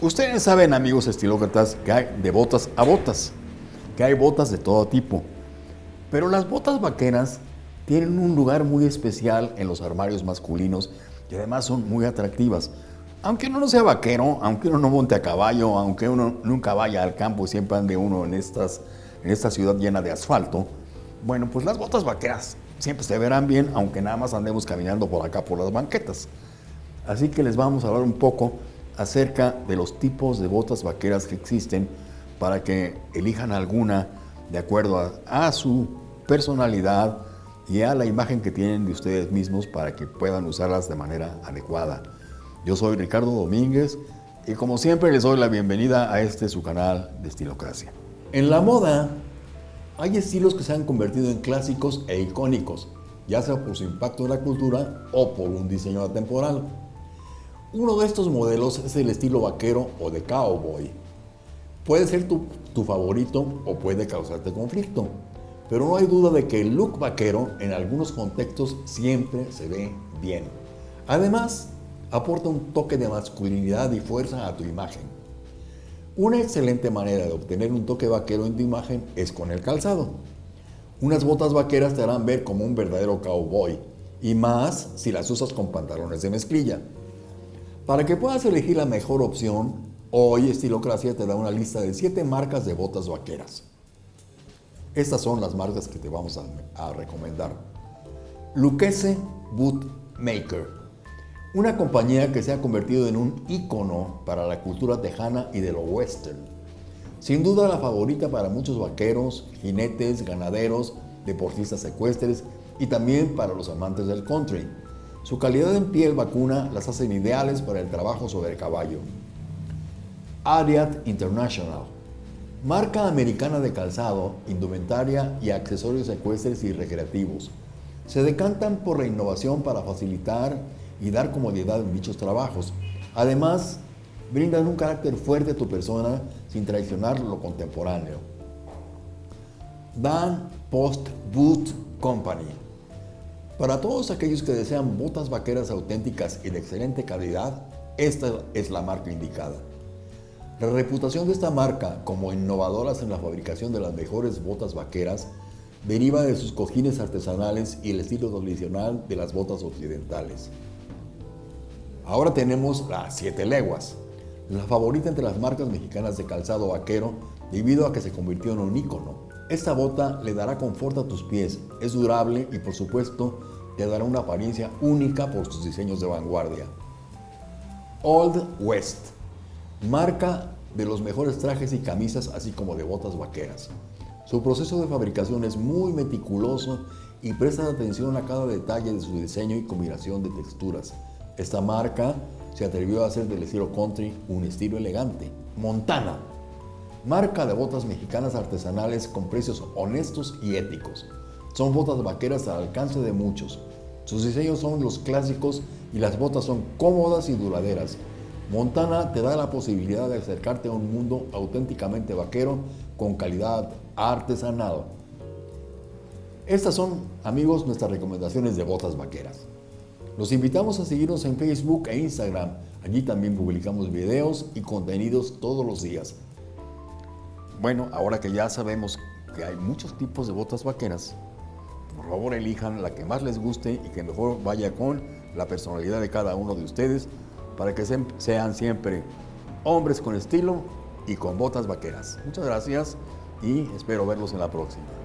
Ustedes saben, amigos estilócratas, que hay de botas a botas, que hay botas de todo tipo. Pero las botas vaqueras tienen un lugar muy especial en los armarios masculinos y además son muy atractivas. Aunque uno no sea vaquero, aunque uno no monte a caballo, aunque uno nunca vaya al campo y siempre ande uno en, estas, en esta ciudad llena de asfalto, bueno, pues las botas vaqueras siempre se verán bien, aunque nada más andemos caminando por acá por las banquetas. Así que les vamos a hablar un poco acerca de los tipos de botas vaqueras que existen para que elijan alguna de acuerdo a, su personalidad y a la imagen que tienen de ustedes mismos para que puedan usarlas de manera adecuada. Yo soy Ricardo Domínguez y como siempre les doy la bienvenida a este su canal de Estilocracia. En la moda hay estilos que se han convertido en clásicos e icónicos, ya sea por su impacto en la cultura o por un diseño atemporal. Uno de estos modelos es el estilo vaquero o de cowboy. Puede ser tu, favorito o puede causarte conflicto, pero no hay duda de que el look vaquero en algunos contextos siempre se ve bien. Además, aporta un toque de masculinidad y fuerza a tu imagen. Una excelente manera de obtener un toque vaquero en tu imagen es con el calzado. Unas botas vaqueras te harán ver como un verdadero cowboy, y más si las usas con pantalones de mezclilla. Para que puedas elegir la mejor opción, hoy Estilocracia te da una lista de 7 marcas de botas vaqueras. Estas son las marcas que te vamos a, a recomendar. Lucchese Boot Maker una compañía que se ha convertido en un ícono para la cultura tejana y de lo western. Sin duda la favorita para muchos vaqueros, jinetes, ganaderos, deportistas ecuestres y también para los amantes del country. Su calidad en piel vacuna las hacen ideales para el trabajo sobre caballo. Ariat International Marca americana de calzado, indumentaria y accesorios ecuestres y recreativos. Se decantan por la innovación para facilitar y dar comodidad en dichos trabajos. Además, brindan un carácter fuerte a tu persona sin traicionar lo contemporáneo. Dan Post Boot Company. Para todos aquellos que desean botas vaqueras auténticas y de excelente calidad, esta es la marca indicada. La reputación de esta marca como innovadoras en la fabricación de las mejores botas vaqueras deriva de sus cojines artesanales y el estilo tradicional de las botas occidentales. Ahora tenemos las 7 leguas, la favorita entre las marcas mexicanas de calzado vaquero debido a que se convirtió en un ícono. Esta bota le dará confort a tus pies, es durable y por supuesto te dará una apariencia única por sus diseños de vanguardia. Old West, marca de los mejores trajes y camisas así como de botas vaqueras. Su proceso de fabricación es muy meticuloso y presta atención a cada detalle de su diseño y combinación de texturas. Esta marca se atrevió a hacer del estilo country un estilo elegante. Montana, marca de botas mexicanas artesanales con precios honestos y éticos. Son botas vaqueras al alcance de muchos. Sus diseños son los clásicos y las botas son cómodas y duraderas. Montana te da la posibilidad de acercarte a un mundo auténticamente vaquero con calidad artesanal. Estas son, amigos, nuestras recomendaciones de botas vaqueras. Los invitamos a seguirnos en Facebook e Instagram. Allí también publicamos videos y contenidos todos los días. Bueno, ahora que ya sabemos que hay muchos tipos de botas vaqueras, por favor elijan la que más les guste y que mejor vaya con la personalidad de cada uno de ustedes para que sean siempre hombres con estilo y con botas vaqueras. Muchas gracias y espero verlos en la próxima.